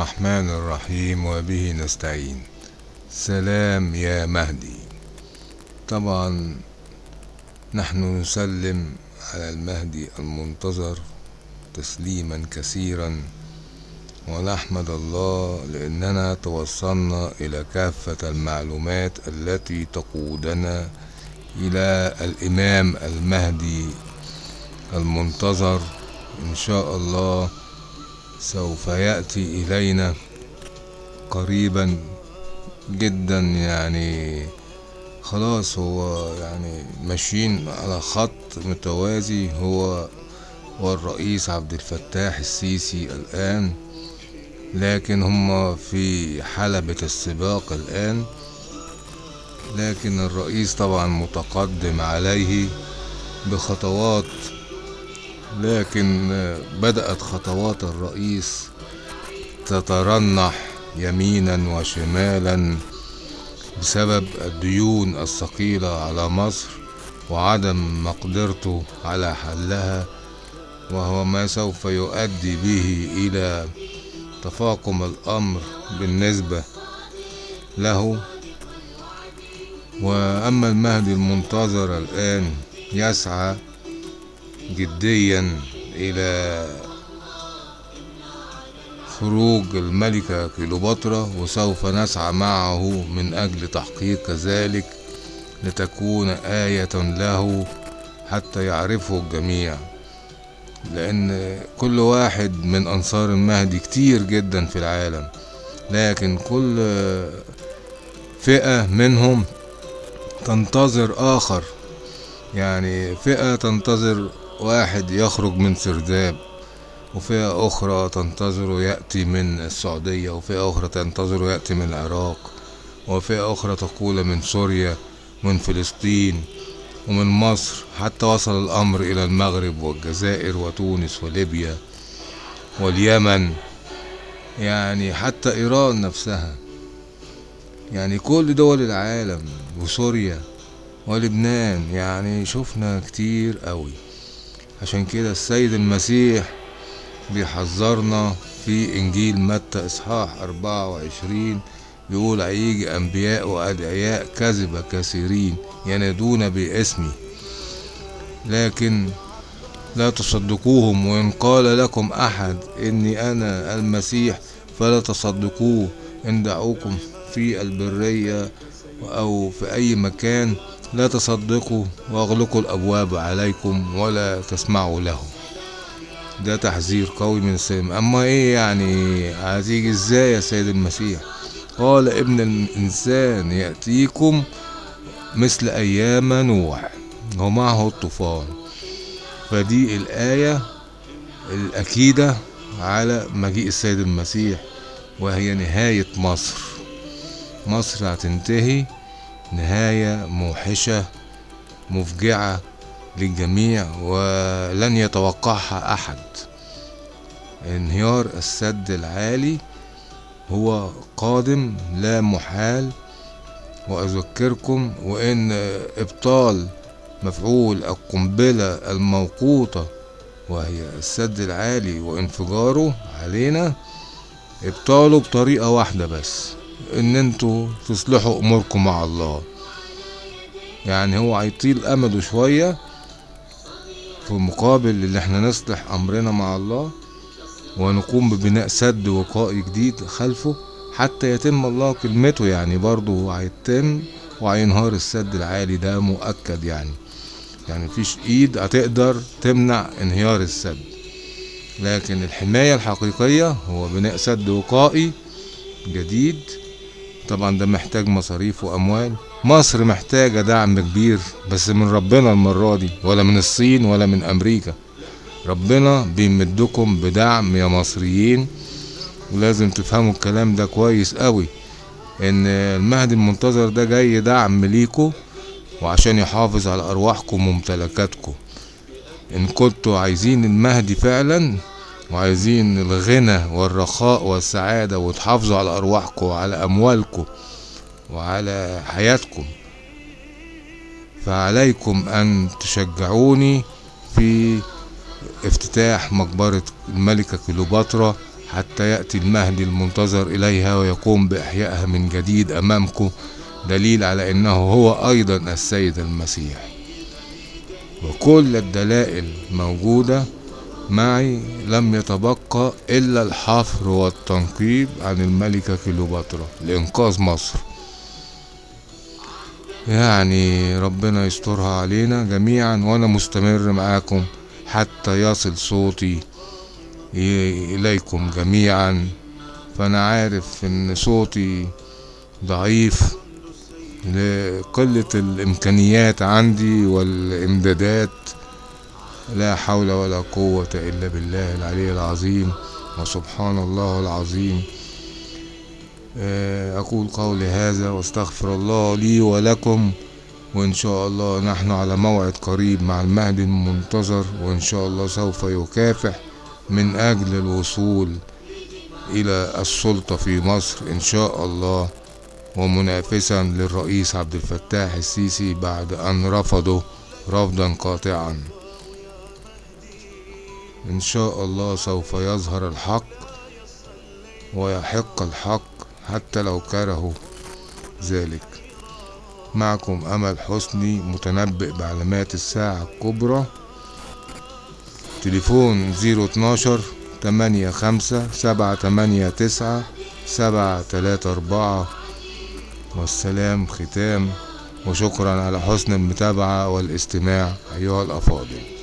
الرحمن الرحيم وبه نستعين. سلام يا مهدي. طبعا نحن نسلم على المهدي المنتظر تسليما كثيرا ونحمد الله لأننا توصلنا إلى كافة المعلومات التي تقودنا إلى الإمام المهدي المنتظر. إن شاء الله سوف يأتي إلينا قريبا جدا يعني خلاص هو يعني ماشيين على خط متوازي هو والرئيس عبد الفتاح السيسي الآن لكن هم في حلبة السباق الآن. لكن الرئيس طبعا متقدم عليه بخطوات لكن بدأت خطوات الرئيس تترنح يمينا وشمالا بسبب الديون الثقيلة على مصر وعدم مقدرته على حلها وهو ما سوف يؤدي به إلى تفاقم الأمر بالنسبة له. وأما المهدي المنتظر الآن يسعى جديا إلى خروج الملكة كليوباترا وسوف نسعى معه من أجل تحقيق كذلك لتكون آية له حتى يعرفه الجميع. لأن كل واحد من أنصار المهدي كتير جدا في العالم لكن كل فئة منهم تنتظر آخر. يعني فئة تنتظر واحد يخرج من سرداب وفئة أخرى تنتظر يأتي من السعودية وفئة أخرى تنتظر يأتي من العراق وفئة أخرى تقول من سوريا من فلسطين ومن مصر. حتى وصل الأمر إلى المغرب والجزائر وتونس وليبيا واليمن يعني حتى إيران نفسها. يعني كل دول العالم وسوريا ولبنان يعني شفنا كتير قوي عشان كده السيد المسيح بيحذرنا في إنجيل متى إصحاح أربعة وعشرين بيقول هيجي أنبياء وأدعياء كذبة كثيرين ينادون باسمي. لكن لا تصدقوهم وإن قال لكم أحد إني أنا المسيح فلا تصدقوه. إن دعوكم في البرية أو في أي مكان لا تصدقوا واغلقوا الأبواب عليكم ولا تسمعوا له ده تحذير قوي من السيد أما إيه يعني؟ هتيجي إزاي يا سيد المسيح؟ قال ابن الإنسان يأتيكم مثل أيام نوح. ومعه الطوفان. فدي الآية الأكيدة على مجيء السيد المسيح وهي نهاية مصر. مصر هتنتهي نهاية موحشة مفجعة للجميع ولن يتوقعها أحد. انهيار السد العالي هو قادم لا محال وأذكركم وإن إبطال مفعول القنبلة الموقوتة وهي السد العالي وانفجاره علينا إبطاله بطريقة واحدة بس. إن أنتوا تصلحوا أموركم مع الله. يعني هو هيطيل أمده شوية في مقابل اللي إحنا نصلح أمرنا مع الله ونقوم ببناء سد وقائي جديد خلفه حتى يتم الله كلمته. يعني برضه هيتم وهينهار السد العالي ده مؤكد يعني. يعني مفيش إيد هتقدر تمنع انهيار السد. لكن الحماية الحقيقية هو بناء سد وقائي جديد طبعا ده محتاج مصاريف وأموال. مصر محتاجة دعم كبير بس من ربنا المرة دي ولا من الصين ولا من أمريكا. ربنا بيمدكم بدعم يا مصريين. ولازم تفهموا الكلام ده كويس قوي إن المهدي المنتظر ده جاي دعم ليكو وعشان يحافظ على أرواحكم وممتلكاتكم. إن كنتوا عايزين المهدي فعلا وعايزين الغنى والرخاء والسعادة وتحافظوا على أرواحكم وعلى أموالكم وعلى حياتكم. فعليكم أن تشجعوني في افتتاح مقبرة الملكة كليوباترا حتى يأتي المهدي المنتظر إليها ويقوم بإحيائها من جديد أمامكم دليل على أنه هو أيضا السيد المسيح. وكل الدلائل موجودة. معي لم يتبقى إلا الحفر والتنقيب عن الملكة كليوباترا لإنقاذ مصر. يعني ربنا يسترها علينا جميعا وأنا مستمر معاكم حتى يصل صوتي إليكم جميعا. فأنا عارف إن صوتي ضعيف لقلة الإمكانيات عندي والإمدادات لا حول ولا قوة إلا بالله العلي العظيم وسبحان الله العظيم. أقول قولي هذا واستغفر الله لي ولكم وإن شاء الله نحن على موعد قريب مع المهدي المنتظر وإن شاء الله سوف يكافح من أجل الوصول إلى السلطة في مصر إن شاء الله. ومنافسا للرئيس عبد الفتاح السيسي بعد أن رفضه رفضا قاطعا. إن شاء الله سوف يظهر الحق ويحق الحق حتى لو كرهوا ذلك. معكم أمل حسني متنبئ بعلامات الساعة الكبرى. تليفون زيرو اتناشر تمانية خمسة سبعة تمانية تسعة سبعة تلاتة أربعة. والسلام ختام وشكرا على حسن المتابعة والاستماع أيها الأفاضل.